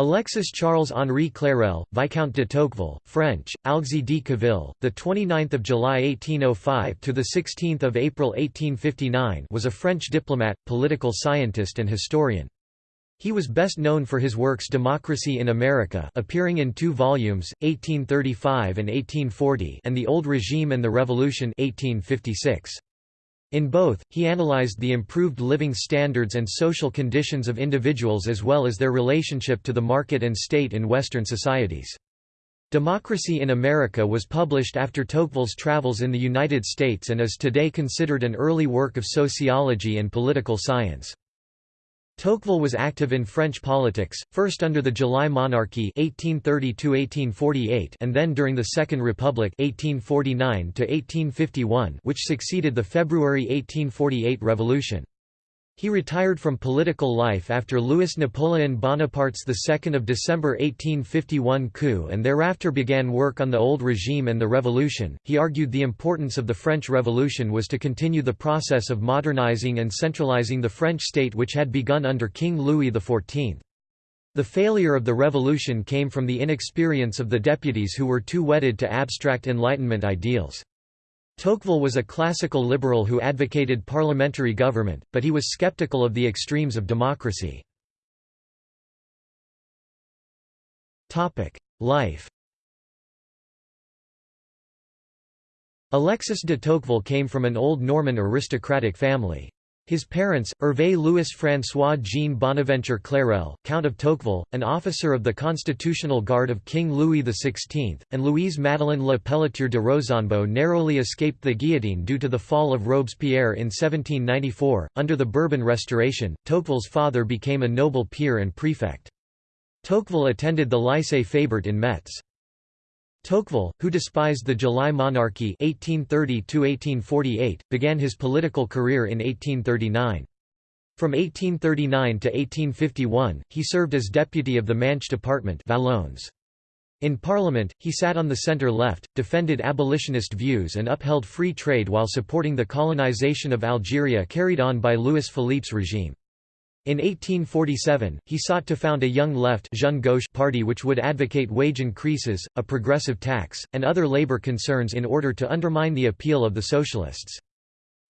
Alexis Charles Henri Clérel, Viscount de Tocqueville, French, Alexis de Tocqueville, the 29th of July 1805 to the 16th of April 1859, was a French diplomat, political scientist and historian. He was best known for his works Democracy in America, appearing in two volumes, 1835 and 1840, and The Old Regime and the Revolution, 1856. In both, he analyzed the improved living standards and social conditions of individuals as well as their relationship to the market and state in Western societies. Democracy in America was published after Tocqueville's travels in the United States and is today considered an early work of sociology and political science. Tocqueville was active in French politics, first under the July Monarchy 1830 and then during the Second Republic 1849 which succeeded the February 1848 revolution. He retired from political life after Louis-Napoleon Bonaparte's 2 December 1851 coup and thereafter began work on the old regime and the revolution. He argued the importance of the French Revolution was to continue the process of modernizing and centralizing the French state which had begun under King Louis XIV. The failure of the revolution came from the inexperience of the deputies who were too wedded to abstract Enlightenment ideals. Tocqueville was a classical liberal who advocated parliamentary government, but he was skeptical of the extremes of democracy. Life Alexis de Tocqueville came from an old Norman aristocratic family. His parents, Hervé Louis-François Jean Bonaventure Clérel, Count of Tocqueville, an officer of the Constitutional Guard of King Louis XVI, and Louise Madeleine Le Pelletier de Rosanbo narrowly escaped the guillotine due to the fall of Robespierre in 1794. Under the Bourbon Restoration, Tocqueville's father became a noble peer and prefect. Tocqueville attended the Lycée Fabert in Metz. Tocqueville, who despised the July monarchy 1830 began his political career in 1839. From 1839 to 1851, he served as deputy of the Manche department Valognes. In Parliament, he sat on the centre-left, defended abolitionist views and upheld free trade while supporting the colonization of Algeria carried on by Louis Philippe's regime. In 1847, he sought to found a young left Jeune Gauche party which would advocate wage increases, a progressive tax, and other labor concerns in order to undermine the appeal of the socialists.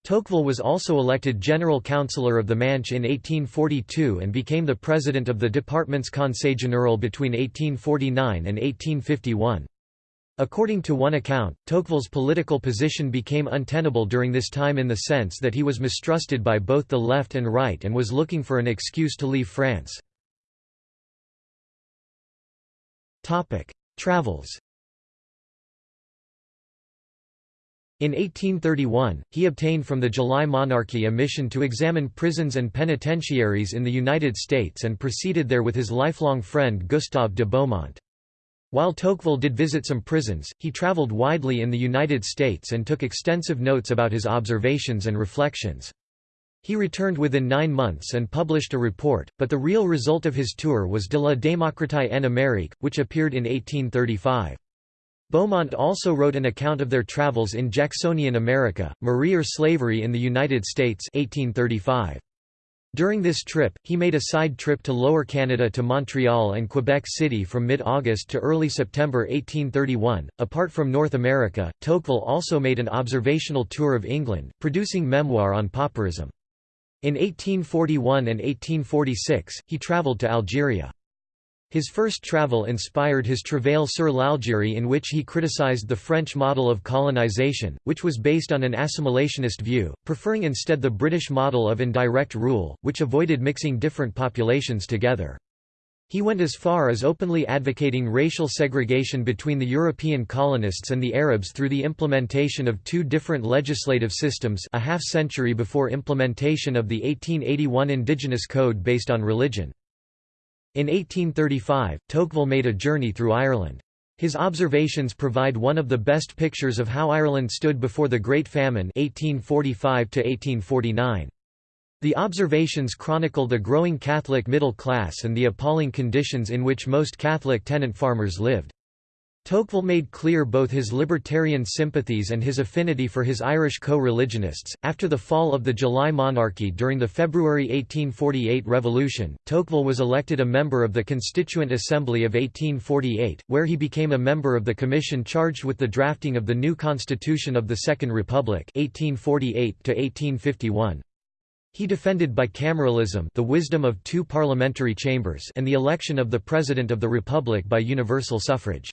Tocqueville was also elected general councillor of the Manche in 1842 and became the president of the department's Conseil Général between 1849 and 1851. According to one account, Tocqueville's political position became untenable during this time in the sense that he was mistrusted by both the left and right and was looking for an excuse to leave France. Travels In 1831, he obtained from the July monarchy a mission to examine prisons and penitentiaries in the United States and proceeded there with his lifelong friend Gustave de Beaumont. While Tocqueville did visit some prisons, he traveled widely in the United States and took extensive notes about his observations and reflections. He returned within nine months and published a report, but the real result of his tour was De la démocratie en Amérique, which appeared in 1835. Beaumont also wrote an account of their travels in Jacksonian America, Marie or Slavery in the United States 1835. During this trip, he made a side trip to Lower Canada to Montreal and Quebec City from mid-August to early September 1831. Apart from North America, Tocqueville also made an observational tour of England, producing memoir on pauperism. In 1841 and 1846, he travelled to Algeria. His first travel inspired his Travail sur l'Algérie in which he criticized the French model of colonization, which was based on an assimilationist view, preferring instead the British model of indirect rule, which avoided mixing different populations together. He went as far as openly advocating racial segregation between the European colonists and the Arabs through the implementation of two different legislative systems a half-century before implementation of the 1881 Indigenous Code based on religion. In 1835, Tocqueville made a journey through Ireland. His observations provide one of the best pictures of how Ireland stood before the Great Famine 1845 -1849. The observations chronicle the growing Catholic middle class and the appalling conditions in which most Catholic tenant farmers lived. Tocqueville made clear both his libertarian sympathies and his affinity for his Irish co-religionists. After the fall of the July monarchy during the February 1848 revolution, Tocqueville was elected a member of the Constituent Assembly of 1848, where he became a member of the commission charged with the drafting of the new constitution of the Second Republic 1848 1851. He defended bicameralism the wisdom of two parliamentary chambers and the election of the President of the Republic by universal suffrage.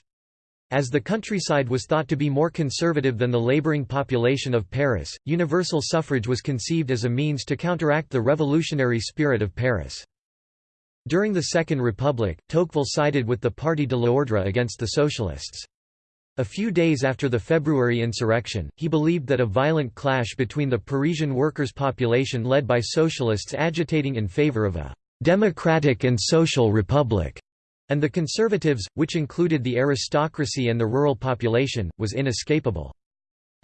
As the countryside was thought to be more conservative than the labouring population of Paris, universal suffrage was conceived as a means to counteract the revolutionary spirit of Paris. During the Second Republic, Tocqueville sided with the Parti de l'Ordre against the Socialists. A few days after the February insurrection, he believed that a violent clash between the Parisian workers' population led by socialists agitating in favour of a «democratic and social republic» and the conservatives, which included the aristocracy and the rural population, was inescapable.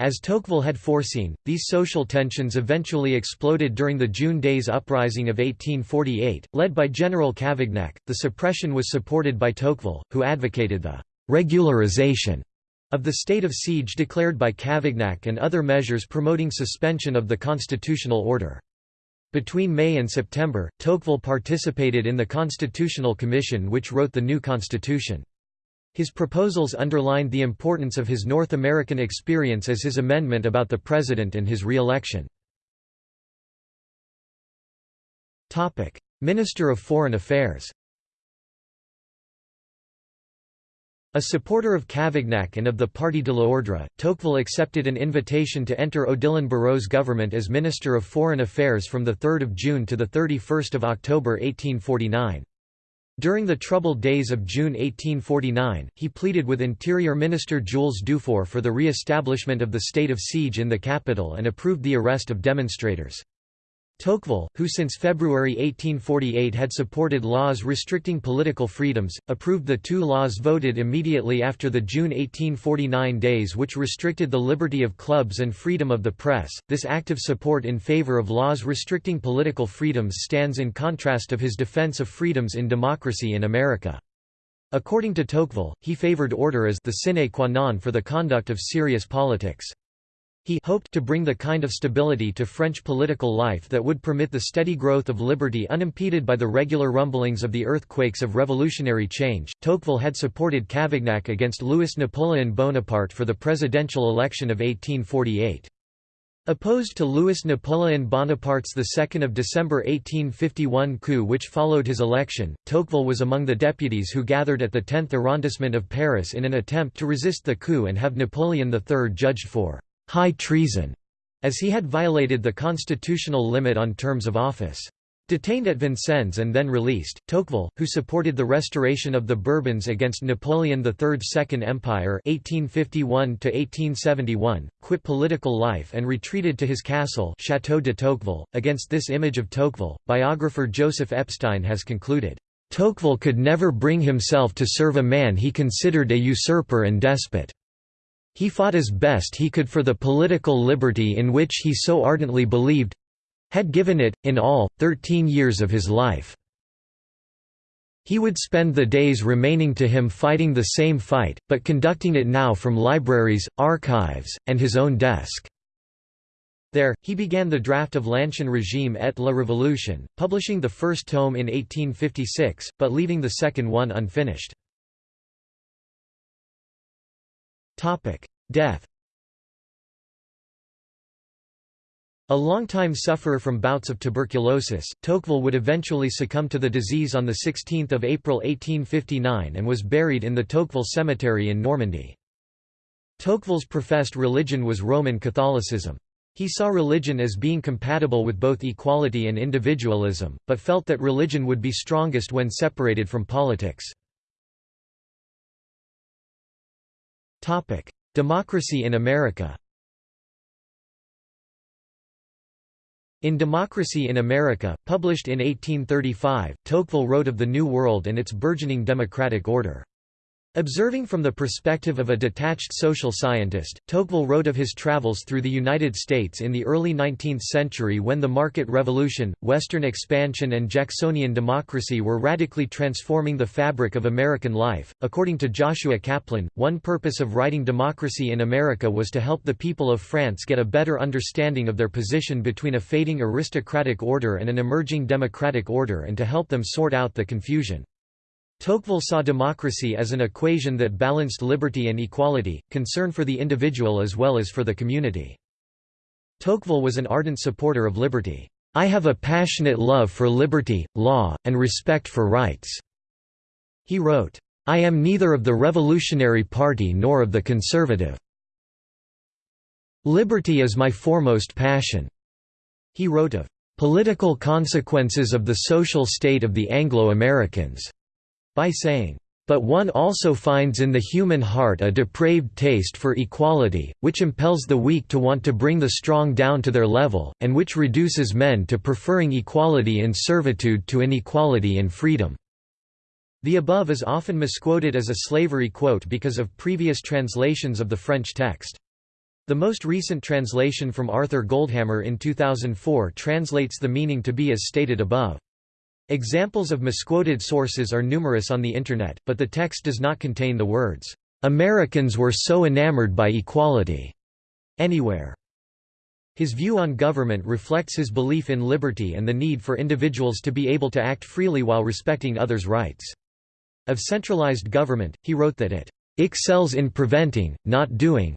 As Tocqueville had foreseen, these social tensions eventually exploded during the June Days Uprising of 1848, led by General Cavaignac. The suppression was supported by Tocqueville, who advocated the regularization of the state of siege declared by Cavaignac and other measures promoting suspension of the constitutional order. Between May and September, Tocqueville participated in the Constitutional Commission which wrote the new constitution. His proposals underlined the importance of his North American experience as his amendment about the president and his re-election. Minister of Foreign Affairs A supporter of Cavaignac and of the Parti de l'Ordre, Tocqueville accepted an invitation to enter Odilon Barrot's government as Minister of Foreign Affairs from 3 June to 31 October 1849. During the troubled days of June 1849, he pleaded with Interior Minister Jules Dufaure for the re-establishment of the state of siege in the capital and approved the arrest of demonstrators. Tocqueville, who since February 1848 had supported laws restricting political freedoms, approved the two laws voted immediately after the June 1849 days which restricted the liberty of clubs and freedom of the press. This active support in favor of laws restricting political freedoms stands in contrast of his defense of freedoms in democracy in America. According to Tocqueville, he favored order as the sine qua non for the conduct of serious politics. He hoped to bring the kind of stability to French political life that would permit the steady growth of liberty unimpeded by the regular rumblings of the earthquakes of revolutionary change. Tocqueville had supported Cavaignac against Louis Napoleon Bonaparte for the presidential election of 1848. Opposed to Louis Napoleon Bonaparte's 2 December 1851 coup which followed his election, Tocqueville was among the deputies who gathered at the 10th arrondissement of Paris in an attempt to resist the coup and have Napoleon III judged for high treason, as he had violated the constitutional limit on terms of office. Detained at Vincennes and then released, Tocqueville, who supported the restoration of the Bourbons against Napoleon III's Second Empire 1851 quit political life and retreated to his castle Château de Tocqueville. Against this image of Tocqueville, biographer Joseph Epstein has concluded, "...Tocqueville could never bring himself to serve a man he considered a usurper and despot." He fought as best he could for the political liberty in which he so ardently believed—had given it, in all, thirteen years of his life. He would spend the days remaining to him fighting the same fight, but conducting it now from libraries, archives, and his own desk. There, he began the draft of L'Ancien Régime et la Révolution, publishing the first tome in 1856, but leaving the second one unfinished. Death A longtime sufferer from bouts of tuberculosis, Tocqueville would eventually succumb to the disease on 16 April 1859 and was buried in the Tocqueville Cemetery in Normandy. Tocqueville's professed religion was Roman Catholicism. He saw religion as being compatible with both equality and individualism, but felt that religion would be strongest when separated from politics. Democracy in America In Democracy in America, published in 1835, Tocqueville wrote of the New World and its burgeoning democratic order. Observing from the perspective of a detached social scientist, Tocqueville wrote of his travels through the United States in the early 19th century when the market revolution, Western expansion and Jacksonian democracy were radically transforming the fabric of American life. According to Joshua Kaplan, one purpose of writing Democracy in America was to help the people of France get a better understanding of their position between a fading aristocratic order and an emerging democratic order and to help them sort out the confusion. Tocqueville saw democracy as an equation that balanced liberty and equality, concern for the individual as well as for the community. Tocqueville was an ardent supporter of liberty. I have a passionate love for liberty, law, and respect for rights." He wrote, I am neither of the Revolutionary Party nor of the Conservative. Liberty is my foremost passion." He wrote of political consequences of the social state of the Anglo-Americans by saying, but one also finds in the human heart a depraved taste for equality, which impels the weak to want to bring the strong down to their level, and which reduces men to preferring equality in servitude to inequality in freedom." The above is often misquoted as a slavery quote because of previous translations of the French text. The most recent translation from Arthur Goldhammer in 2004 translates the meaning to be as stated above. Examples of misquoted sources are numerous on the Internet, but the text does not contain the words, "'Americans were so enamored by equality' anywhere. His view on government reflects his belief in liberty and the need for individuals to be able to act freely while respecting others' rights. Of centralized government, he wrote that it excels in preventing, not doing,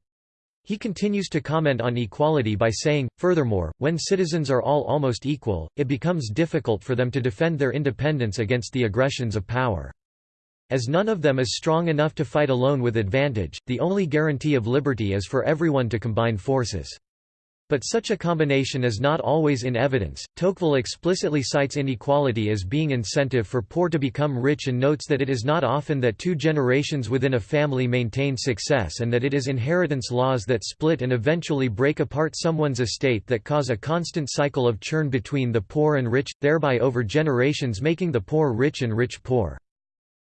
he continues to comment on equality by saying, furthermore, when citizens are all almost equal, it becomes difficult for them to defend their independence against the aggressions of power. As none of them is strong enough to fight alone with advantage, the only guarantee of liberty is for everyone to combine forces. But such a combination is not always in evidence. Tocqueville explicitly cites inequality as being incentive for poor to become rich and notes that it is not often that two generations within a family maintain success and that it is inheritance laws that split and eventually break apart someone's estate that cause a constant cycle of churn between the poor and rich, thereby over generations making the poor rich and rich poor.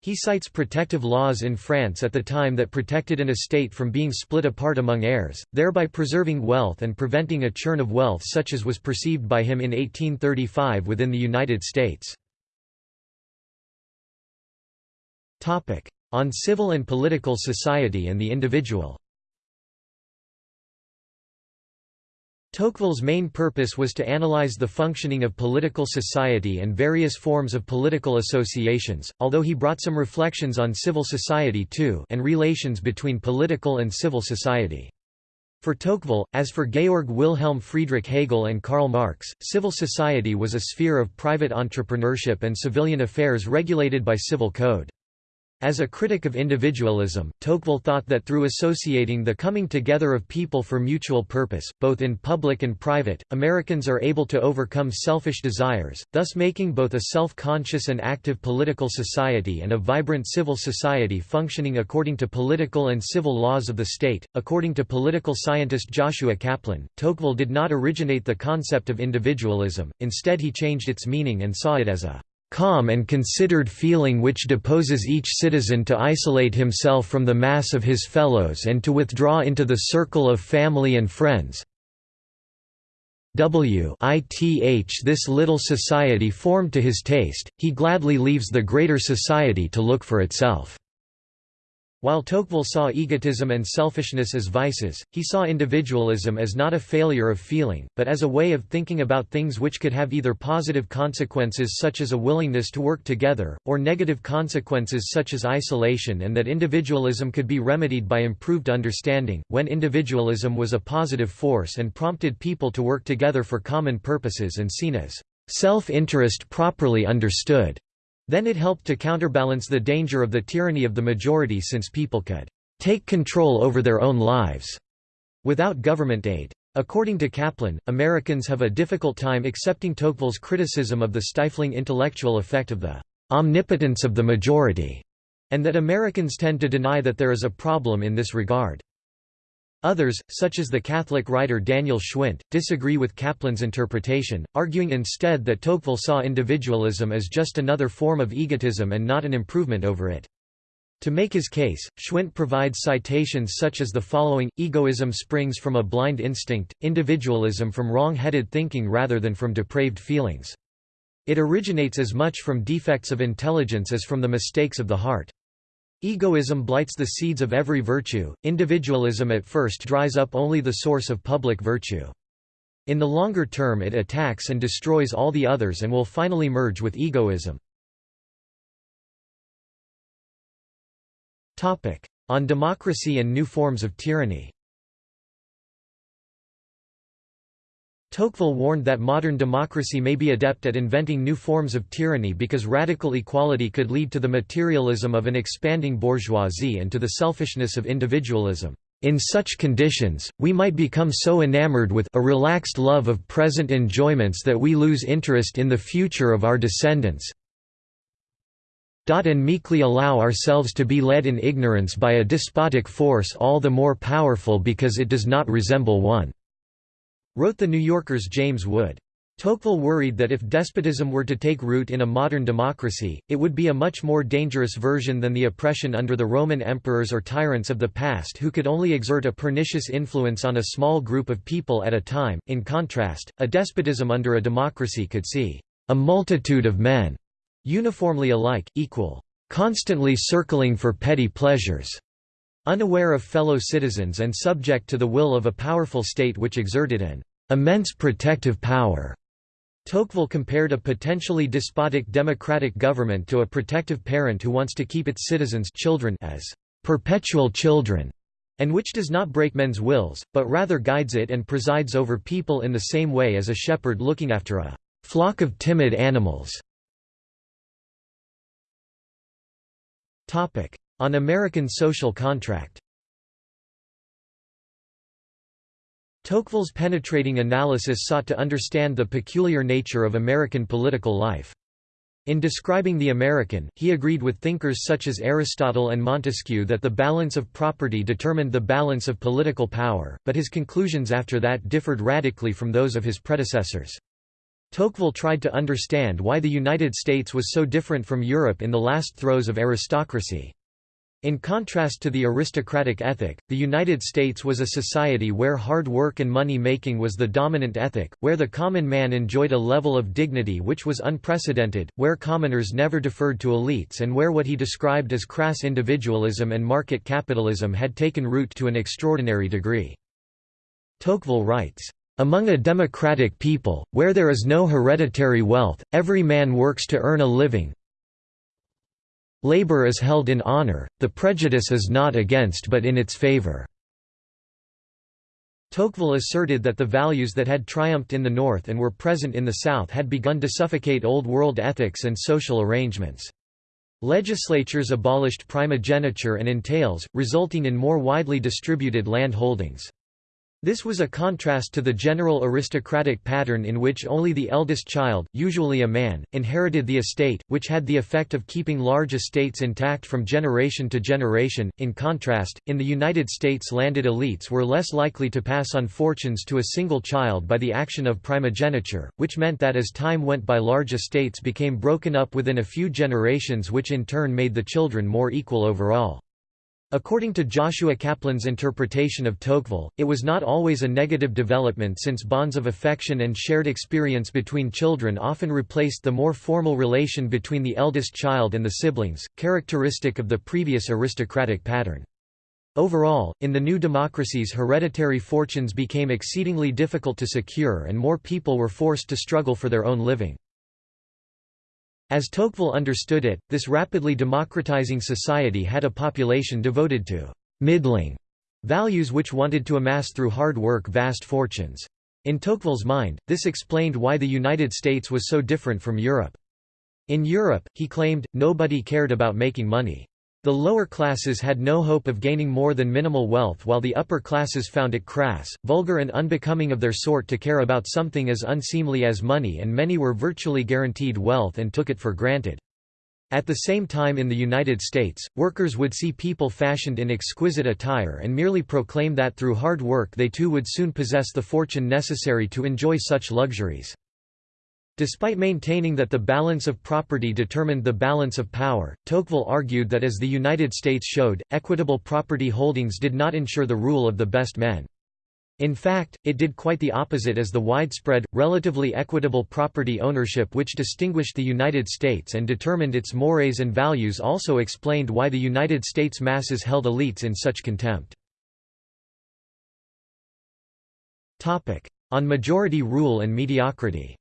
He cites protective laws in France at the time that protected an estate from being split apart among heirs, thereby preserving wealth and preventing a churn of wealth such as was perceived by him in 1835 within the United States. On civil and political society and the individual Tocqueville's main purpose was to analyze the functioning of political society and various forms of political associations, although he brought some reflections on civil society too and relations between political and civil society. For Tocqueville, as for Georg Wilhelm Friedrich Hegel and Karl Marx, civil society was a sphere of private entrepreneurship and civilian affairs regulated by civil code. As a critic of individualism, Tocqueville thought that through associating the coming together of people for mutual purpose, both in public and private, Americans are able to overcome selfish desires, thus making both a self-conscious and active political society and a vibrant civil society functioning according to political and civil laws of the state. According to political scientist Joshua Kaplan, Tocqueville did not originate the concept of individualism, instead he changed its meaning and saw it as a calm and considered feeling which deposes each citizen to isolate himself from the mass of his fellows and to withdraw into the circle of family and friends. W ith this little society formed to his taste, he gladly leaves the greater society to look for itself. While Tocqueville saw egotism and selfishness as vices, he saw individualism as not a failure of feeling, but as a way of thinking about things which could have either positive consequences such as a willingness to work together, or negative consequences such as isolation and that individualism could be remedied by improved understanding, when individualism was a positive force and prompted people to work together for common purposes and seen as self-interest properly understood. Then it helped to counterbalance the danger of the tyranny of the majority since people could take control over their own lives without government aid. According to Kaplan, Americans have a difficult time accepting Tocqueville's criticism of the stifling intellectual effect of the omnipotence of the majority, and that Americans tend to deny that there is a problem in this regard. Others, such as the Catholic writer Daniel Schwindt, disagree with Kaplan's interpretation, arguing instead that Tocqueville saw individualism as just another form of egotism and not an improvement over it. To make his case, Schwindt provides citations such as the following, egoism springs from a blind instinct, individualism from wrong-headed thinking rather than from depraved feelings. It originates as much from defects of intelligence as from the mistakes of the heart. Egoism blights the seeds of every virtue, individualism at first dries up only the source of public virtue. In the longer term it attacks and destroys all the others and will finally merge with egoism. On democracy and new forms of tyranny Tocqueville warned that modern democracy may be adept at inventing new forms of tyranny because radical equality could lead to the materialism of an expanding bourgeoisie and to the selfishness of individualism. In such conditions, we might become so enamored with a relaxed love of present enjoyments that we lose interest in the future of our descendants, and meekly allow ourselves to be led in ignorance by a despotic force all the more powerful because it does not resemble one," wrote The New Yorker's James Wood. Tocqueville worried that if despotism were to take root in a modern democracy, it would be a much more dangerous version than the oppression under the Roman emperors or tyrants of the past who could only exert a pernicious influence on a small group of people at a time. In contrast, a despotism under a democracy could see a multitude of men uniformly alike, equal, constantly circling for petty pleasures, unaware of fellow citizens and subject to the will of a powerful state which exerted an immense protective power. Tocqueville compared a potentially despotic democratic government to a protective parent who wants to keep its citizens children as perpetual children, and which does not break men's wills, but rather guides it and presides over people in the same way as a shepherd looking after a flock of timid animals. On American social contract Tocqueville's penetrating analysis sought to understand the peculiar nature of American political life. In describing the American, he agreed with thinkers such as Aristotle and Montesquieu that the balance of property determined the balance of political power, but his conclusions after that differed radically from those of his predecessors. Tocqueville tried to understand why the United States was so different from Europe in the last throes of aristocracy. In contrast to the aristocratic ethic, the United States was a society where hard work and money making was the dominant ethic, where the common man enjoyed a level of dignity which was unprecedented, where commoners never deferred to elites and where what he described as crass individualism and market capitalism had taken root to an extraordinary degree. Tocqueville writes, among a democratic people, where there is no hereditary wealth, every man works to earn a living. Labor is held in honor, the prejudice is not against but in its favor. Tocqueville asserted that the values that had triumphed in the North and were present in the South had begun to suffocate Old World ethics and social arrangements. Legislatures abolished primogeniture and entails, resulting in more widely distributed land holdings. This was a contrast to the general aristocratic pattern in which only the eldest child, usually a man, inherited the estate, which had the effect of keeping large estates intact from generation to generation. In contrast, in the United States, landed elites were less likely to pass on fortunes to a single child by the action of primogeniture, which meant that as time went by, large estates became broken up within a few generations, which in turn made the children more equal overall. According to Joshua Kaplan's interpretation of Tocqueville, it was not always a negative development since bonds of affection and shared experience between children often replaced the more formal relation between the eldest child and the siblings, characteristic of the previous aristocratic pattern. Overall, in the new democracies hereditary fortunes became exceedingly difficult to secure and more people were forced to struggle for their own living. As Tocqueville understood it, this rapidly democratizing society had a population devoted to «middling» values which wanted to amass through hard work vast fortunes. In Tocqueville's mind, this explained why the United States was so different from Europe. In Europe, he claimed, nobody cared about making money. The lower classes had no hope of gaining more than minimal wealth while the upper classes found it crass, vulgar and unbecoming of their sort to care about something as unseemly as money and many were virtually guaranteed wealth and took it for granted. At the same time in the United States, workers would see people fashioned in exquisite attire and merely proclaim that through hard work they too would soon possess the fortune necessary to enjoy such luxuries. Despite maintaining that the balance of property determined the balance of power, Tocqueville argued that as the United States showed, equitable property holdings did not ensure the rule of the best men. In fact, it did quite the opposite as the widespread, relatively equitable property ownership which distinguished the United States and determined its mores and values also explained why the United States masses held elites in such contempt. On majority rule and mediocrity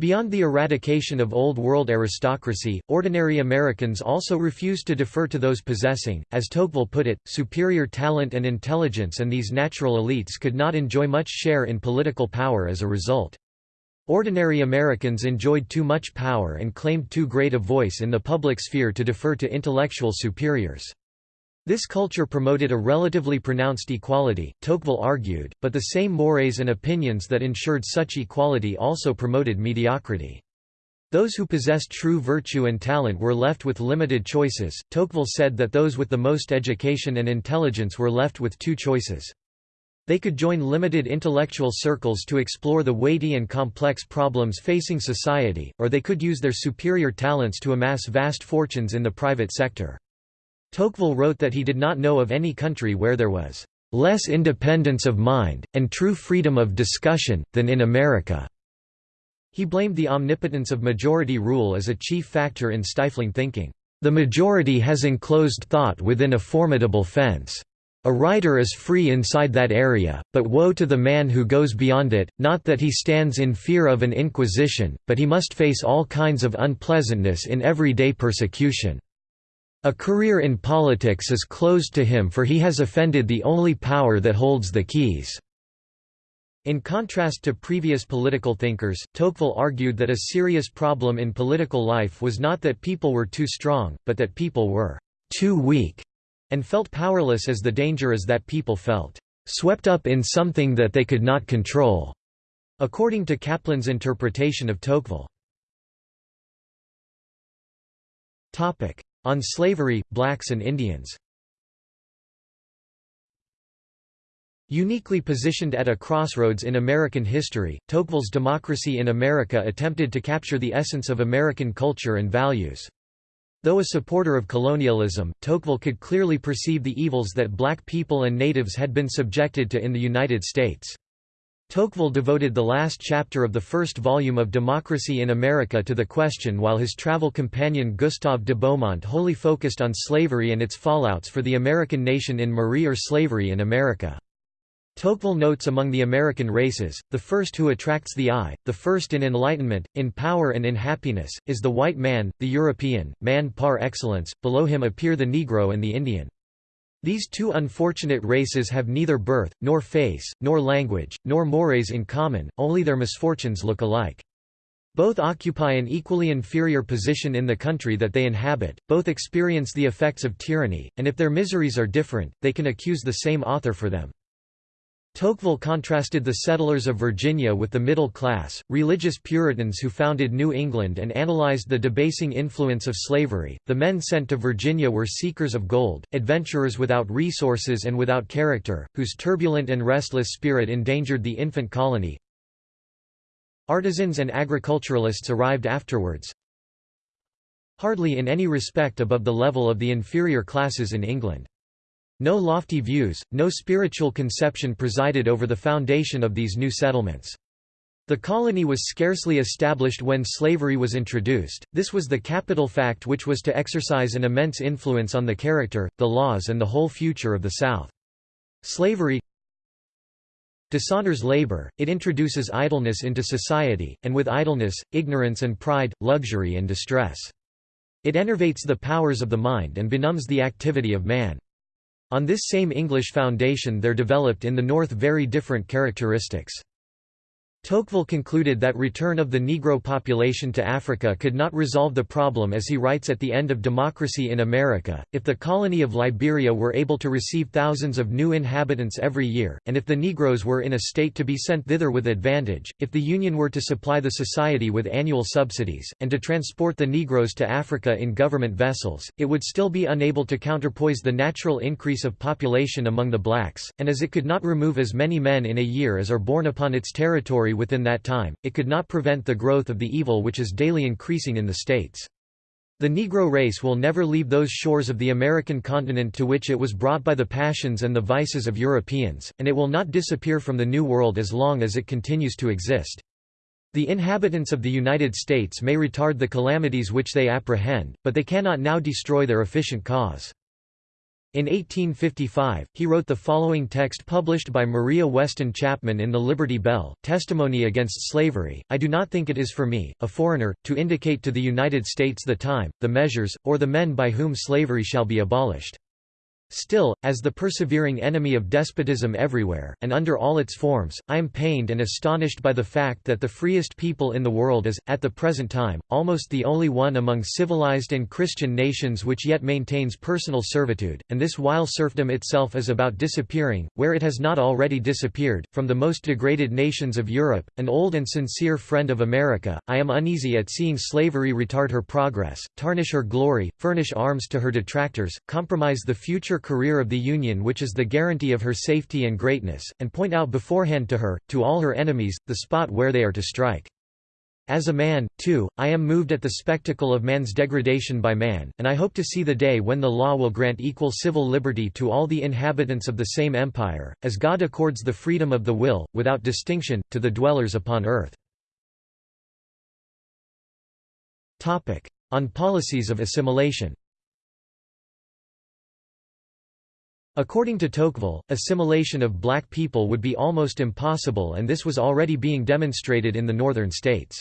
Beyond the eradication of Old World aristocracy, ordinary Americans also refused to defer to those possessing, as Tocqueville put it, superior talent and intelligence and these natural elites could not enjoy much share in political power as a result. Ordinary Americans enjoyed too much power and claimed too great a voice in the public sphere to defer to intellectual superiors. This culture promoted a relatively pronounced equality, Tocqueville argued, but the same mores and opinions that ensured such equality also promoted mediocrity. Those who possessed true virtue and talent were left with limited choices. Tocqueville said that those with the most education and intelligence were left with two choices. They could join limited intellectual circles to explore the weighty and complex problems facing society, or they could use their superior talents to amass vast fortunes in the private sector. Tocqueville wrote that he did not know of any country where there was less independence of mind, and true freedom of discussion, than in America." He blamed the omnipotence of majority rule as a chief factor in stifling thinking. The majority has enclosed thought within a formidable fence. A writer is free inside that area, but woe to the man who goes beyond it, not that he stands in fear of an inquisition, but he must face all kinds of unpleasantness in everyday persecution. A career in politics is closed to him for he has offended the only power that holds the keys." In contrast to previous political thinkers, Tocqueville argued that a serious problem in political life was not that people were too strong, but that people were too weak, and felt powerless as the danger is that people felt swept up in something that they could not control, according to Kaplan's interpretation of Tocqueville. On slavery, blacks and Indians Uniquely positioned at a crossroads in American history, Tocqueville's Democracy in America attempted to capture the essence of American culture and values. Though a supporter of colonialism, Tocqueville could clearly perceive the evils that black people and natives had been subjected to in the United States. Tocqueville devoted the last chapter of the first volume of Democracy in America to the question while his travel companion Gustave de Beaumont wholly focused on slavery and its fallouts for the American nation in Marie or Slavery in America. Tocqueville notes among the American races, the first who attracts the eye, the first in enlightenment, in power and in happiness, is the white man, the European, man par excellence, below him appear the Negro and the Indian. These two unfortunate races have neither birth, nor face, nor language, nor mores in common, only their misfortunes look alike. Both occupy an equally inferior position in the country that they inhabit, both experience the effects of tyranny, and if their miseries are different, they can accuse the same author for them. Tocqueville contrasted the settlers of Virginia with the middle class, religious Puritans who founded New England and analyzed the debasing influence of slavery. The men sent to Virginia were seekers of gold, adventurers without resources and without character, whose turbulent and restless spirit endangered the infant colony. Artisans and agriculturalists arrived afterwards, hardly in any respect above the level of the inferior classes in England. No lofty views, no spiritual conception presided over the foundation of these new settlements. The colony was scarcely established when slavery was introduced, this was the capital fact which was to exercise an immense influence on the character, the laws and the whole future of the South. Slavery dishonors labor, it introduces idleness into society, and with idleness, ignorance and pride, luxury and distress. It enervates the powers of the mind and benumbs the activity of man. On this same English foundation there developed in the North very different characteristics. Tocqueville concluded that return of the Negro population to Africa could not resolve the problem as he writes at the end of Democracy in America, if the colony of Liberia were able to receive thousands of new inhabitants every year, and if the Negroes were in a state to be sent thither with advantage, if the Union were to supply the society with annual subsidies, and to transport the Negroes to Africa in government vessels, it would still be unable to counterpoise the natural increase of population among the blacks, and as it could not remove as many men in a year as are born upon its territory within that time, it could not prevent the growth of the evil which is daily increasing in the states. The Negro race will never leave those shores of the American continent to which it was brought by the passions and the vices of Europeans, and it will not disappear from the New World as long as it continues to exist. The inhabitants of the United States may retard the calamities which they apprehend, but they cannot now destroy their efficient cause. In 1855, he wrote the following text published by Maria Weston Chapman in the Liberty Bell, Testimony Against Slavery, I do not think it is for me, a foreigner, to indicate to the United States the time, the measures, or the men by whom slavery shall be abolished. Still, as the persevering enemy of despotism everywhere, and under all its forms, I am pained and astonished by the fact that the freest people in the world is, at the present time, almost the only one among civilized and Christian nations which yet maintains personal servitude, and this while serfdom itself is about disappearing, where it has not already disappeared, from the most degraded nations of Europe, an old and sincere friend of America, I am uneasy at seeing slavery retard her progress, tarnish her glory, furnish arms to her detractors, compromise the future career of the Union which is the guarantee of her safety and greatness, and point out beforehand to her, to all her enemies, the spot where they are to strike. As a man, too, I am moved at the spectacle of man's degradation by man, and I hope to see the day when the law will grant equal civil liberty to all the inhabitants of the same empire, as God accords the freedom of the will, without distinction, to the dwellers upon earth. On policies of assimilation According to Tocqueville, assimilation of black people would be almost impossible and this was already being demonstrated in the northern states.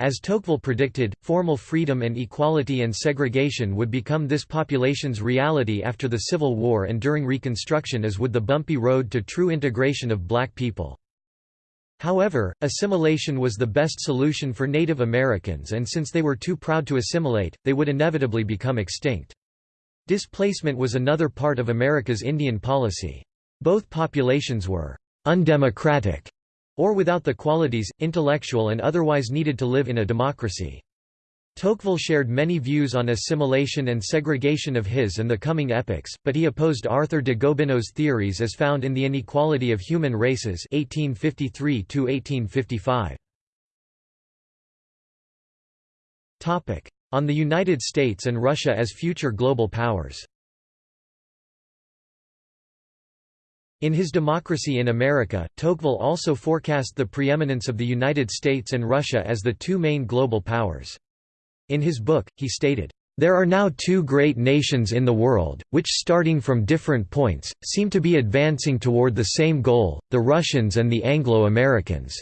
As Tocqueville predicted, formal freedom and equality and segregation would become this population's reality after the Civil War and during Reconstruction as would the bumpy road to true integration of black people. However, assimilation was the best solution for Native Americans and since they were too proud to assimilate, they would inevitably become extinct. Displacement was another part of America's Indian policy. Both populations were «undemocratic» or without the qualities, intellectual and otherwise needed to live in a democracy. Tocqueville shared many views on assimilation and segregation of his and the coming epochs, but he opposed Arthur de Gobineau's theories as found in The Inequality of Human Races 1853 on the United States and Russia as future global powers In his Democracy in America, Tocqueville also forecast the preeminence of the United States and Russia as the two main global powers. In his book, he stated, "...there are now two great nations in the world, which starting from different points, seem to be advancing toward the same goal, the Russians and the Anglo-Americans."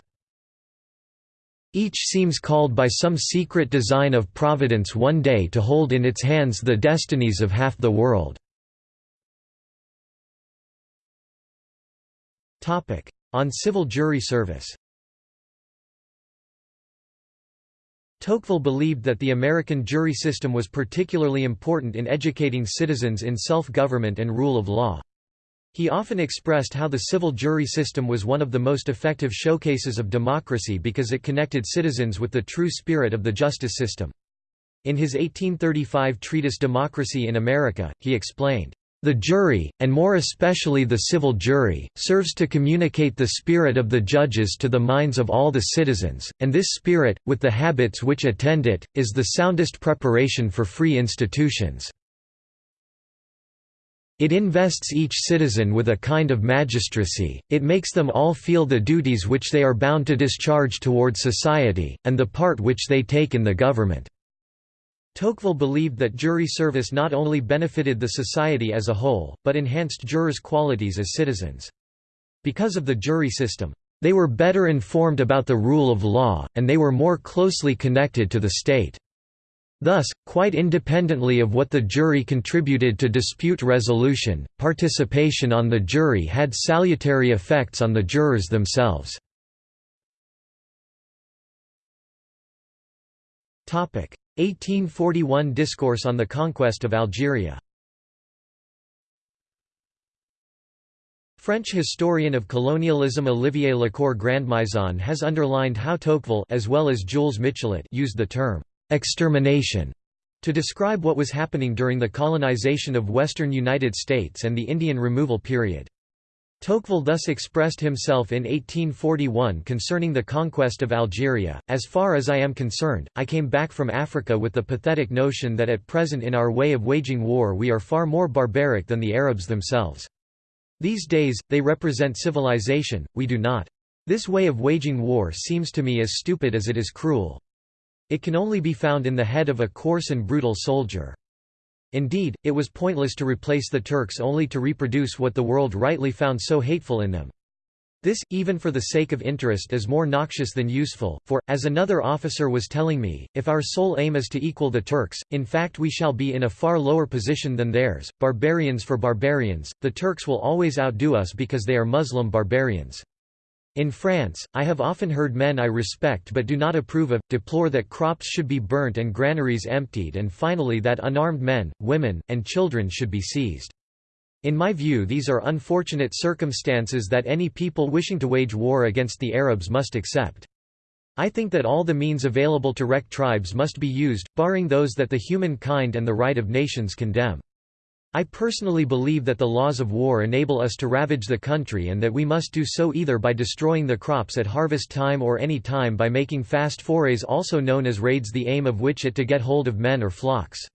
Each seems called by some secret design of Providence one day to hold in its hands the destinies of half the world. On civil jury service Tocqueville believed that the American jury system was particularly important in educating citizens in self-government and rule of law. He often expressed how the civil jury system was one of the most effective showcases of democracy because it connected citizens with the true spirit of the justice system. In his 1835 treatise Democracy in America, he explained, the jury, and more especially the civil jury, serves to communicate the spirit of the judges to the minds of all the citizens, and this spirit, with the habits which attend it, is the soundest preparation for free institutions. It invests each citizen with a kind of magistracy, it makes them all feel the duties which they are bound to discharge toward society, and the part which they take in the government." Tocqueville believed that jury service not only benefited the society as a whole, but enhanced jurors' qualities as citizens. Because of the jury system, they were better informed about the rule of law, and they were more closely connected to the state. Thus, quite independently of what the jury contributed to dispute resolution, participation on the jury had salutary effects on the jurors themselves. Topic: 1841 Discourse on the Conquest of Algeria. French historian of colonialism Olivier Le Cour Grandmaison has underlined how Tocqueville as well as Jules Michelet used the term «extermination» to describe what was happening during the colonization of western United States and the Indian removal period. Tocqueville thus expressed himself in 1841 concerning the conquest of Algeria, As far as I am concerned, I came back from Africa with the pathetic notion that at present in our way of waging war we are far more barbaric than the Arabs themselves. These days, they represent civilization, we do not. This way of waging war seems to me as stupid as it is cruel. It can only be found in the head of a coarse and brutal soldier. Indeed, it was pointless to replace the Turks only to reproduce what the world rightly found so hateful in them. This, even for the sake of interest is more noxious than useful, for, as another officer was telling me, if our sole aim is to equal the Turks, in fact we shall be in a far lower position than theirs, barbarians for barbarians, the Turks will always outdo us because they are Muslim barbarians. In France, I have often heard men I respect but do not approve of, deplore that crops should be burnt and granaries emptied and finally that unarmed men, women, and children should be seized. In my view these are unfortunate circumstances that any people wishing to wage war against the Arabs must accept. I think that all the means available to wreck tribes must be used, barring those that the human kind and the right of nations condemn. I personally believe that the laws of war enable us to ravage the country and that we must do so either by destroying the crops at harvest time or any time by making fast forays also known as raids the aim of which it to get hold of men or flocks.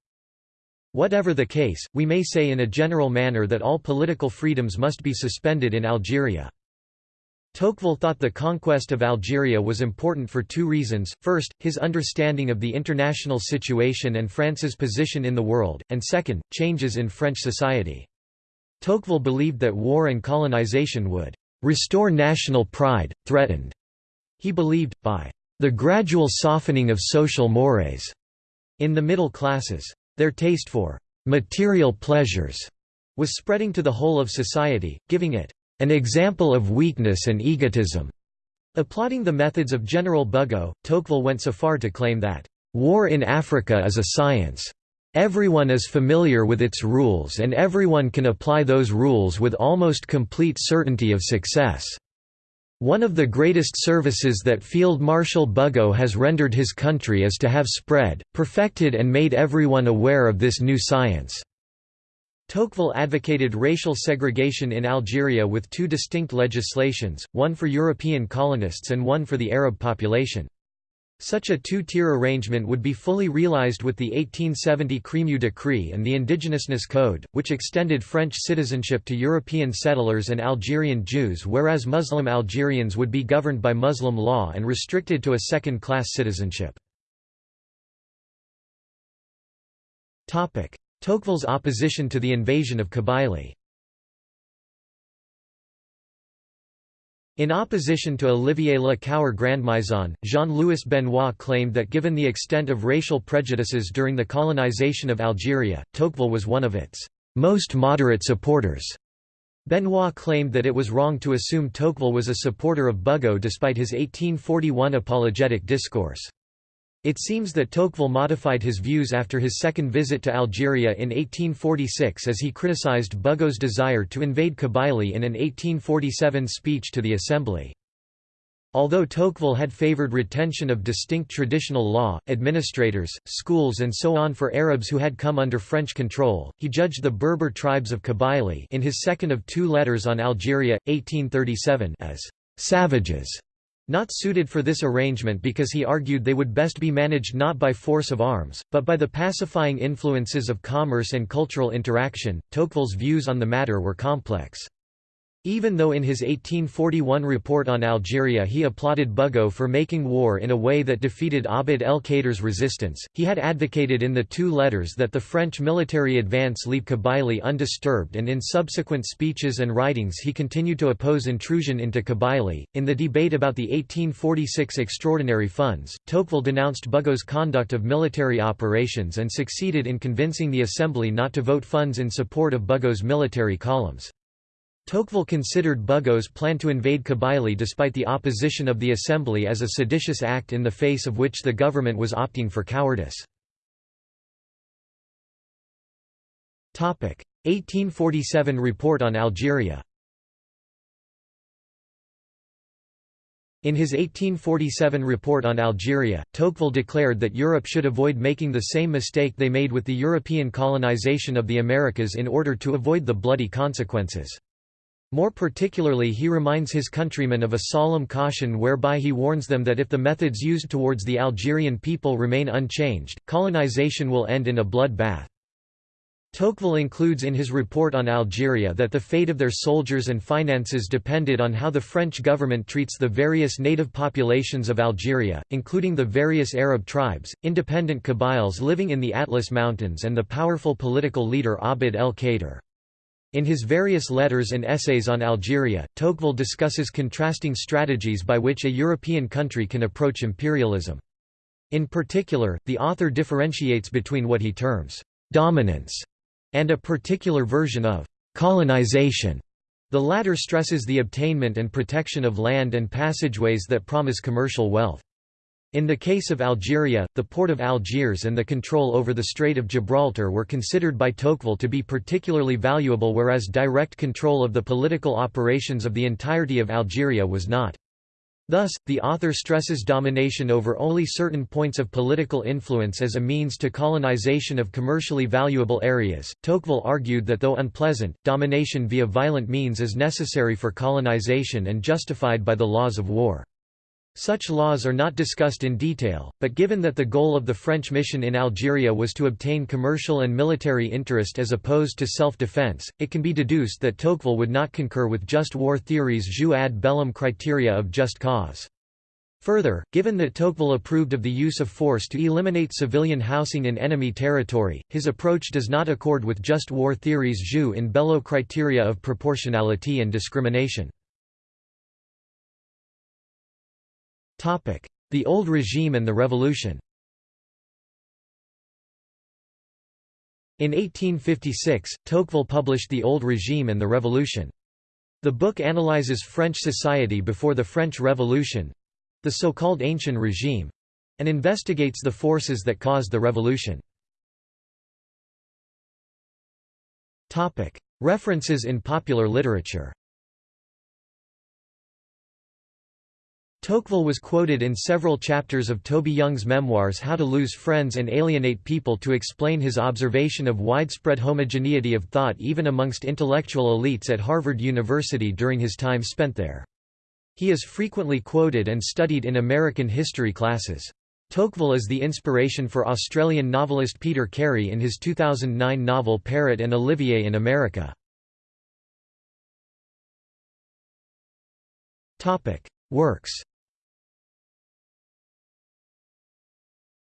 Whatever the case, we may say in a general manner that all political freedoms must be suspended in Algeria. Tocqueville thought the conquest of Algeria was important for two reasons, first, his understanding of the international situation and France's position in the world, and second, changes in French society. Tocqueville believed that war and colonization would «restore national pride, threatened», he believed, by «the gradual softening of social mores» in the middle classes. Their taste for «material pleasures» was spreading to the whole of society, giving it «an example of weakness and egotism». Applauding the methods of General Bugeaud, Tocqueville went so far to claim that «war in Africa is a science. Everyone is familiar with its rules and everyone can apply those rules with almost complete certainty of success. One of the greatest services that Field Marshal Bugeaud has rendered his country is to have spread, perfected and made everyone aware of this new science." Tocqueville advocated racial segregation in Algeria with two distinct legislations, one for European colonists and one for the Arab population. Such a two-tier arrangement would be fully realized with the 1870 Crémieux Decree and the Indigenousness Code, which extended French citizenship to European settlers and Algerian Jews whereas Muslim Algerians would be governed by Muslim law and restricted to a second-class citizenship. Tocqueville's opposition to the invasion of Kabylie In opposition to Olivier Le Cour Grandmaison, Jean-Louis Benoit claimed that given the extent of racial prejudices during the colonization of Algeria, Tocqueville was one of its most moderate supporters. Benoit claimed that it was wrong to assume Tocqueville was a supporter of Bugeaud despite his 1841 apologetic discourse. It seems that Tocqueville modified his views after his second visit to Algeria in 1846 as he criticized Bugeaud's desire to invade Kabylie in an 1847 speech to the Assembly. Although Tocqueville had favored retention of distinct traditional law, administrators, schools and so on for Arabs who had come under French control, he judged the Berber tribes of Kabylie in his second of two letters on Algeria, 1837 as «savages» Not suited for this arrangement because he argued they would best be managed not by force of arms, but by the pacifying influences of commerce and cultural interaction. Tocqueville's views on the matter were complex. Even though in his 1841 report on Algeria he applauded Bugeaud for making war in a way that defeated Abd el-Kader's resistance, he had advocated in the two letters that the French military advance leave Kabylie undisturbed and in subsequent speeches and writings he continued to oppose intrusion into Kabylie. In the debate about the 1846 extraordinary funds, Tocqueville denounced Bugeaud's conduct of military operations and succeeded in convincing the Assembly not to vote funds in support of Bugeaud's military columns. Tocqueville considered Bugeaud's plan to invade Kabylie despite the opposition of the Assembly as a seditious act in the face of which the government was opting for cowardice. 1847 Report on Algeria In his 1847 report on Algeria, Tocqueville declared that Europe should avoid making the same mistake they made with the European colonization of the Americas in order to avoid the bloody consequences. More particularly he reminds his countrymen of a solemn caution whereby he warns them that if the methods used towards the Algerian people remain unchanged, colonization will end in a bloodbath. Tocqueville includes in his report on Algeria that the fate of their soldiers and finances depended on how the French government treats the various native populations of Algeria, including the various Arab tribes, independent Kabyles living in the Atlas Mountains and the powerful political leader Abd el-Kader. In his various letters and essays on Algeria, Tocqueville discusses contrasting strategies by which a European country can approach imperialism. In particular, the author differentiates between what he terms dominance and a particular version of colonization. The latter stresses the obtainment and protection of land and passageways that promise commercial wealth. In the case of Algeria, the port of Algiers and the control over the Strait of Gibraltar were considered by Tocqueville to be particularly valuable whereas direct control of the political operations of the entirety of Algeria was not. Thus, the author stresses domination over only certain points of political influence as a means to colonization of commercially valuable areas. Tocqueville argued that though unpleasant, domination via violent means is necessary for colonization and justified by the laws of war. Such laws are not discussed in detail, but given that the goal of the French mission in Algeria was to obtain commercial and military interest as opposed to self-defense, it can be deduced that Tocqueville would not concur with just war theory's jus ad bellum criteria of just cause. Further, given that Tocqueville approved of the use of force to eliminate civilian housing in enemy territory, his approach does not accord with just war theory's jus in bello criteria of proportionality and discrimination. The Old Regime and the Revolution In 1856, Tocqueville published The Old Regime and the Revolution. The book analyzes French society before the French Revolution—the so-called Ancien Regime—and investigates the forces that caused the revolution. References in popular literature Tocqueville was quoted in several chapters of Toby Young's memoirs How to Lose Friends and Alienate People to explain his observation of widespread homogeneity of thought even amongst intellectual elites at Harvard University during his time spent there. He is frequently quoted and studied in American history classes. Tocqueville is the inspiration for Australian novelist Peter Carey in his 2009 novel Parrot and Olivier in America. Works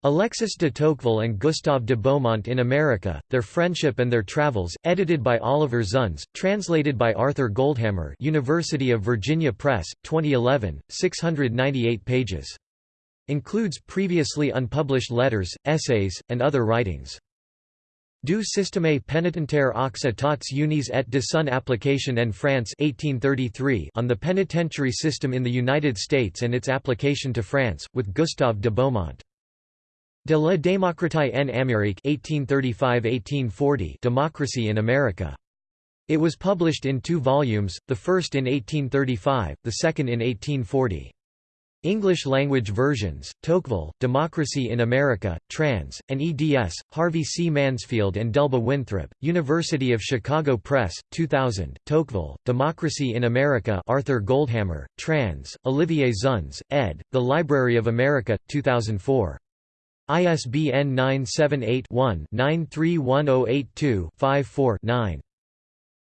Alexis de Tocqueville and Gustave de Beaumont in America, Their Friendship and Their Travels, edited by Olivier Zunz, translated by Arthur Goldhammer University of Virginia Press, 2011, 698 pages. Includes previously unpublished letters, essays, and other writings. Du système pénitentiaire aux états unis et de son application en France 1833 on the penitentiary system in the United States and its application to France, with Gustave de Beaumont. De la démocratie en Amérique 1835–1840 Democracy in America. It was published in two volumes, the first in 1835, the second in 1840. English-language versions, Tocqueville, Democracy in America, Trans, and eds, Harvey C. Mansfield and Delba Winthrop, University of Chicago Press, 2000, Tocqueville, Democracy in America Arthur Goldhammer, Trans, Olivier Zunz, ed., The Library of America, 2004. ISBN 978-1-931082-54-9.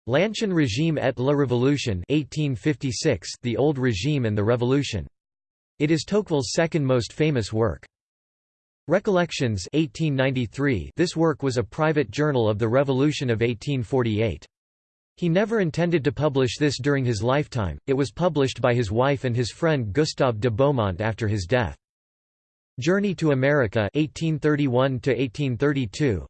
L'Ancien Régime et la Révolution 1856, The Old Regime and the Revolution. It is Tocqueville's second most famous work. Recollections 1893 This work was a private journal of the Revolution of 1848. He never intended to publish this during his lifetime, it was published by his wife and his friend Gustave de Beaumont after his death. Journey to America 1831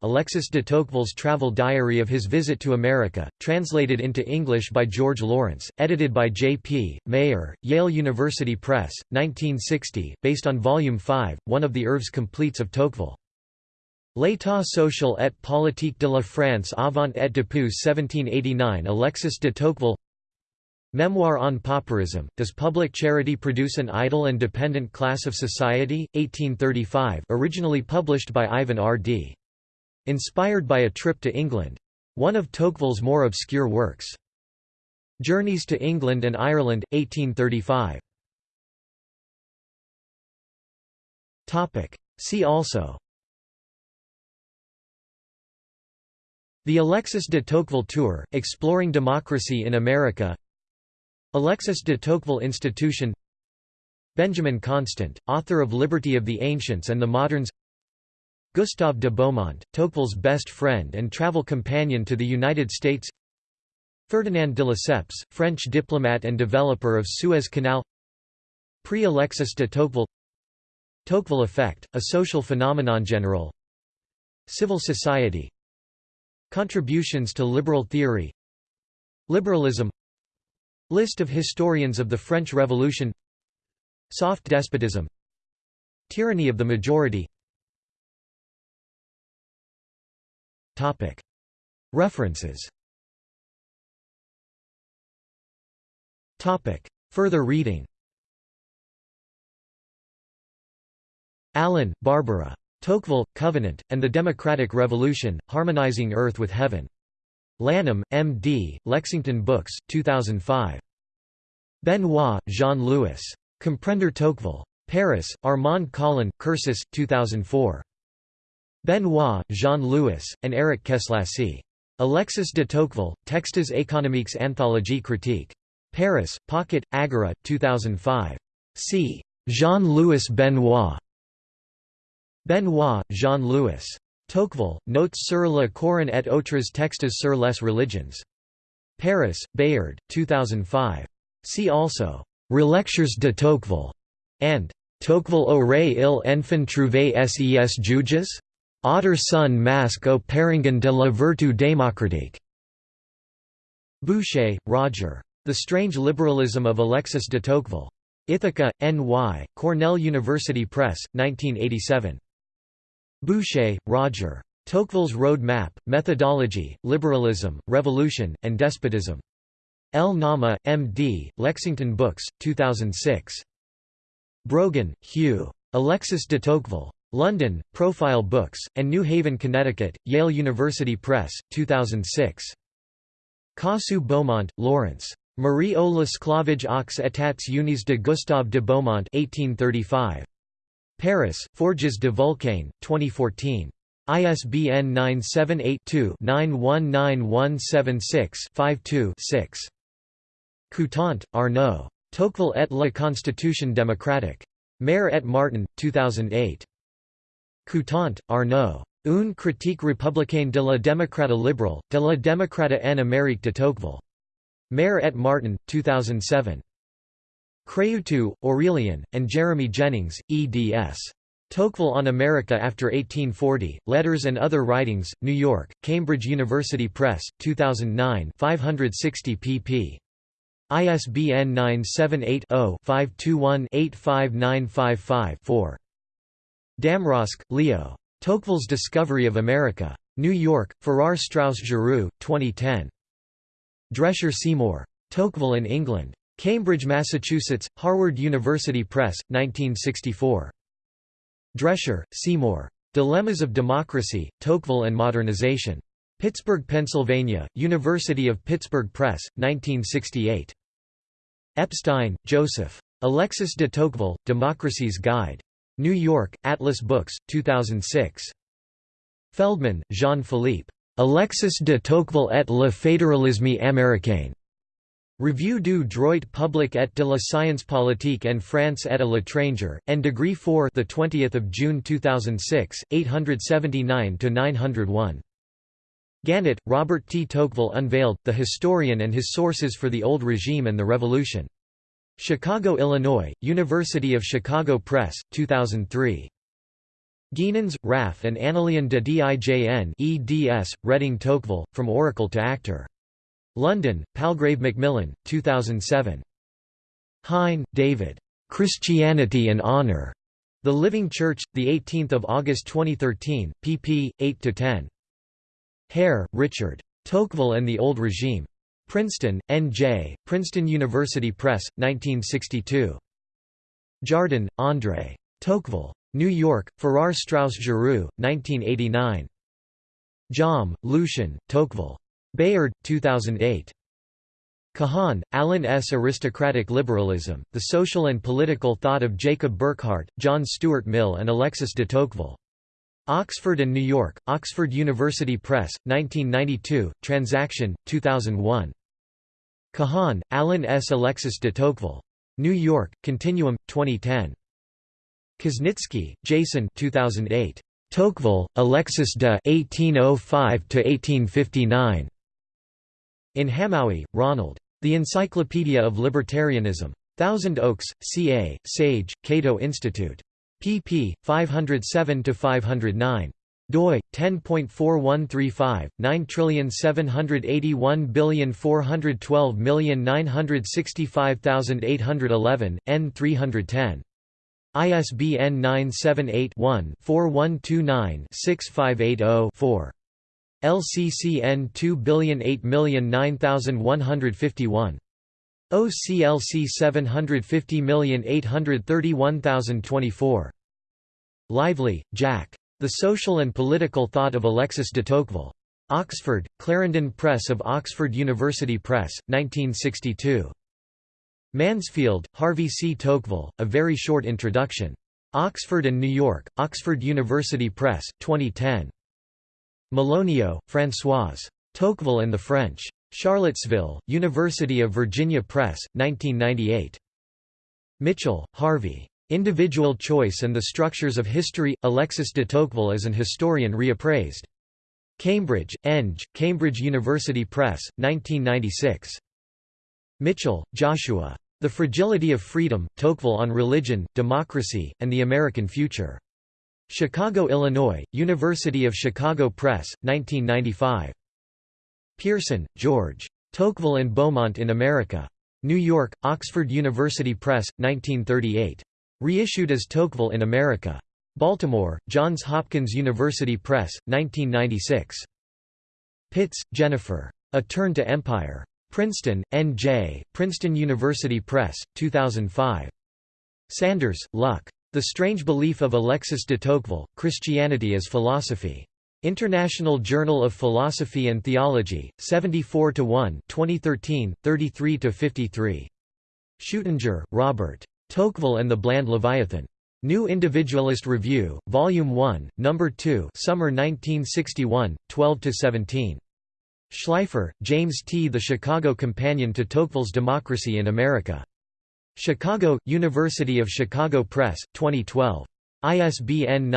Alexis de Tocqueville's travel diary of his visit to America, translated into English by George Lawrence, edited by J. P. Mayer, Yale University Press, 1960, based on Volume 5, one of the oeuvres completes of Tocqueville. L'état social et politique de la France avant et depuis 1789 Alexis de Tocqueville Memoir on Pauperism, Does Public Charity Produce an Idle and Dependent Class of Society? 1835 originally published by Ivan R. Dee Inspired by a trip to England. One of Tocqueville's more obscure works. Journeys to England and Ireland, 1835. See also The Alexis de Tocqueville Tour, Exploring Democracy in America Alexis de Tocqueville Institution Benjamin Constant, author of Liberty of the Ancients and the Moderns Gustave de Beaumont, Tocqueville's best friend and travel companion to the United States Ferdinand de Lesseps, French diplomat and developer of Suez Canal Prix-Alexis de Tocqueville Tocqueville effect, a social phenomenon general Civil society Contributions to liberal theory Liberalism List of historians of the French Revolution. Soft despotism. Tyranny of the majority. References. Further reading. Allen, Barbara. Tocqueville, Covenant, and the Democratic Revolution, Harmonizing Earth with Heaven. Lanham, M.D., Lexington Books, 2005. Benoit, Jean-Louis. Comprendre Tocqueville. Paris, Armand Colin, Cursus, 2004. Benoit, Jean-Louis, and Eric Keslassi. Alexis de Tocqueville, Textes économiques anthologie critique. Paris, Pocket, Agora, 2005. C. Jean-Louis Benoit. Benoit, Jean-Louis. Tocqueville, Notes sur le Coran et autres textes sur les religions. Paris, Bayard, 2005. See also, Relectures de Tocqueville, and Tocqueville aurait il enfin trouvé ses juges? Ôter son masque au parangon de la vertu démocratique. Boesche, Roger. The Strange Liberalism of Alexis de Tocqueville. Ithaca, N.Y., Cornell University Press, 1987. Boesche, Roger. Tocqueville's Road Map, Methodology, Liberalism, Revolution, and Despotism. Lanham, M.D., Lexington Books, 2006. Brogan, Hugh. Alexis de Tocqueville. London, Profile Books, and New Haven, Connecticut, Yale University Press, 2006. Caussu Beaumont, Lawrence. Marie o l'esclavage aux états unis de Gustave de Beaumont 1835. Paris, Forges de Vulcain, 2014. ISBN 978-2-919176-52-6. Coutant, Arnaud. Tocqueville et la Constitution démocratique. Mare et Martin, 2008. Coutant, Arnaud. Une critique républicaine de la démocrate libérale, de la démocrate en Amérique de Tocqueville. Mare et Martin, 2007. Craiutu, Aurelian, and Jeremy Jennings, eds. Tocqueville on America after 1840, Letters and Other Writings, New York, Cambridge University Press, 2009 560 pp. ISBN 978-0-521-85955-4. Damrosch, Leo. Tocqueville's Discovery of America. New York, Farrar Straus Giroux, 2010. Drescher Seymour. Tocqueville in England. Cambridge, Massachusetts, Harvard University Press, 1964. Drescher, Seymour. Dilemmas of Democracy, Tocqueville and Modernization. Pittsburgh, Pennsylvania, University of Pittsburgh Press, 1968. Epstein, Joseph. Alexis de Tocqueville, Democracy's Guide. New York, Atlas Books, 2006. Feldman, Jean-Philippe. Alexis de Tocqueville et le fédéralisme américain. Revue du droit public et de la science politique en France et à l'étranger, and degree 4 the 20th of June 2006, 879 to 901. Gannett, Robert T. Tocqueville unveiled, The Historian and His Sources for the Old Regime and the Revolution. Chicago, Illinois, University of Chicago Press, 2003. Geenens, Raf and Annelien de Dijn eds, Reading Tocqueville, From Oracle to Actor. London, Palgrave Macmillan, 2007. Hein, David. Christianity and Honor. The Living Church, 18 August 2013, pp. 8–10. Herr, Richard. Tocqueville and the Old Regime. Princeton, N.J., Princeton University Press, 1962. Jardin, André. Tocqueville. New York, Farrar Straus Giroux, 1989. Jaume, Lucien, Tocqueville. Bayard, 2008. Kahan, Alan S. Aristocratic Liberalism, The Social and Political Thought of Jacob Burckhardt, John Stuart Mill and Alexis de Tocqueville. Oxford and New York, Oxford University Press, 1992, Transaction, 2001. Kahan, Alan S. Alexis de Tocqueville. New York, Continuum, 2010. Kuznicki, Jason 2008. Tocqueville, Alexis de 1805–1859. In Hamowy, Ronald. The Encyclopedia of Libertarianism. Thousand Oaks, CA, Sage, Cato Institute. pp. 507–509 doi 10.4135 9781412965811 n 310 ISBN 978 one 4129 6580 4 LCCN 2008009151 OCLC 750831024 Lively, Jack. The Social and Political Thought of Alexis de Tocqueville. Oxford, Clarendon Press of Oxford University Press, 1962. Mansfield, Harvey C. Tocqueville, A Very Short Introduction. Oxford and New York, Oxford University Press, 2010. Mélonio, Françoise. Tocqueville and the French. Charlottesville, University of Virginia Press, 1998. Mitchell, Harvey. Individual Choice and the Structures of History – Alexis de Tocqueville as an Historian Reappraised. Cambridge, Eng, Cambridge University Press, 1996. Mitchell, Joshua. The Fragility of Freedom, Tocqueville on Religion, Democracy, and the American Future. Chicago, Illinois, University of Chicago Press, 1995. Pierson, George. Tocqueville and Beaumont in America. New York, Oxford University Press, 1938. Reissued as Tocqueville in America. Baltimore, Johns Hopkins University Press, 1996. Pitts, Jennifer. A Turn to Empire. Princeton, N.J., Princeton University Press, 2005. Sanders, Luke. The Strange Belief of Alexis de Tocqueville, Christianity as Philosophy. International Journal of Philosophy and Theology, 74 1 2013, 33–53. Schuettinger, Robert. Tocqueville and the Bland Leviathan. New Individualist Review, Volume 1, No. 2 Summer 1961, 12–17. Schleifer, James T. The Chicago Companion to Tocqueville's Democracy in America. Chicago, University of Chicago Press, 2012. ISBN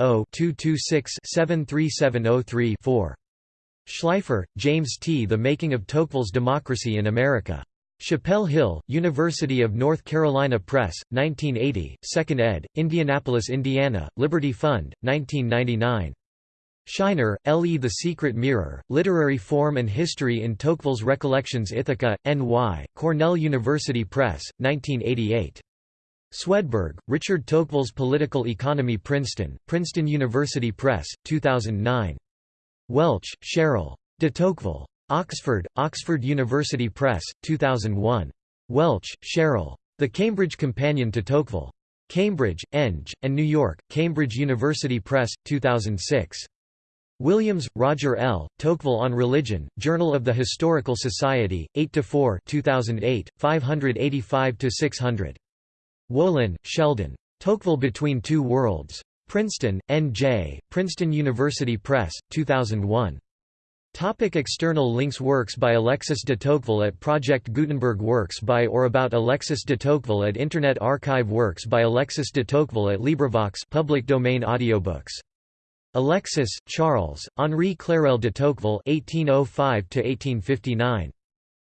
978-0-226-73703-4. Schleifer, James T. The Making of Tocqueville's Democracy in America. Chapel Hill, University of North Carolina Press, 1980, 2nd ed., Indianapolis, Indiana, Liberty Fund, 1999. Shiner, L. E. The Secret Mirror, Literary Form and History in Tocqueville's Recollections Ithaca, N.Y., Cornell University Press, 1988. Swedberg, Richard Tocqueville's Political Economy Princeton, Princeton University Press, 2009. Welch, Cheryl. De Tocqueville. Oxford, Oxford University Press, 2001. Welch, Cheryl. The Cambridge Companion to Tocqueville. Cambridge, Eng, and New York, Cambridge University Press, 2006. Williams, Roger L., Tocqueville on Religion, Journal of the Historical Society, 8–4 2008, 585–600. Wolin, Sheldon. Tocqueville Between Two Worlds. Princeton, N.J., Princeton University Press, 2001. Topic external links Works by Alexis de Tocqueville at Project Gutenberg Works by or about Alexis de Tocqueville at Internet Archive Works by Alexis de Tocqueville at LibriVox public domain audiobooks. Alexis, Charles, Henri Clérel de Tocqueville 1805–1859.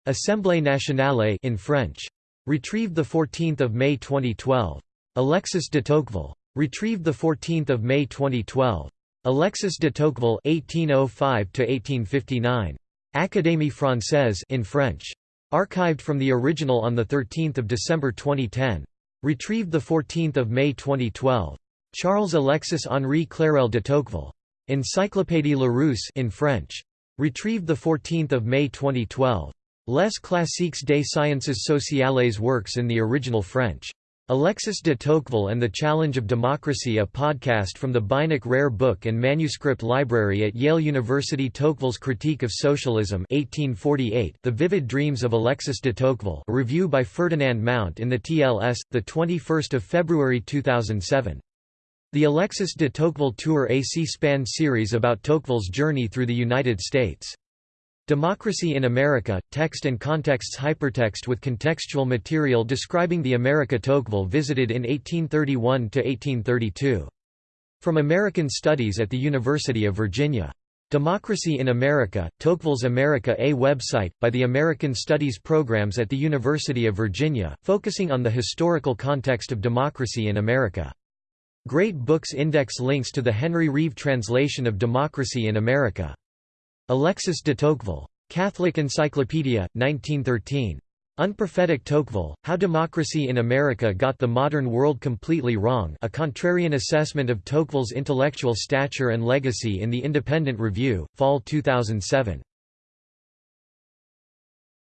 Assemblée nationale in French. Retrieved 14 May 2012. Alexis de Tocqueville. Retrieved 14 May 2012. Alexis de Tocqueville (1805–1859), Académie française in French. Archived from the original on 13 December 2010. Retrieved 14 May 2012. Charles Alexis Henri Clérel de Tocqueville. Encyclopédie Larousse in French. Retrieved 14 May 2012. Les classiques des sciences sociales works in the original French. Alexis de Tocqueville and the Challenge of Democracy a podcast from the Beinecke Rare Book and Manuscript Library at Yale University Tocqueville's Critique of Socialism 1848 The Vivid Dreams of Alexis de Tocqueville a review by Ferdinand Mount in the TLS, 21 February 2007. The Alexis de Tocqueville Tour a C-SPAN series about Tocqueville's journey through the United States. Democracy in America, Text and Contexts Hypertext with contextual material describing the America Tocqueville visited in 1831–1832. From American Studies at the University of Virginia. Democracy in America, Tocqueville's America A website, by the American Studies programs at the University of Virginia, focusing on the historical context of democracy in America. Great Books Index links to the Henry Reeve translation of Democracy in America. Alexis de Tocqueville. Catholic Encyclopedia, 1913. Unprophetic Tocqueville, How Democracy in America Got the Modern World Completely Wrong a contrarian assessment of Tocqueville's intellectual stature and legacy in the Independent Review, Fall 2007.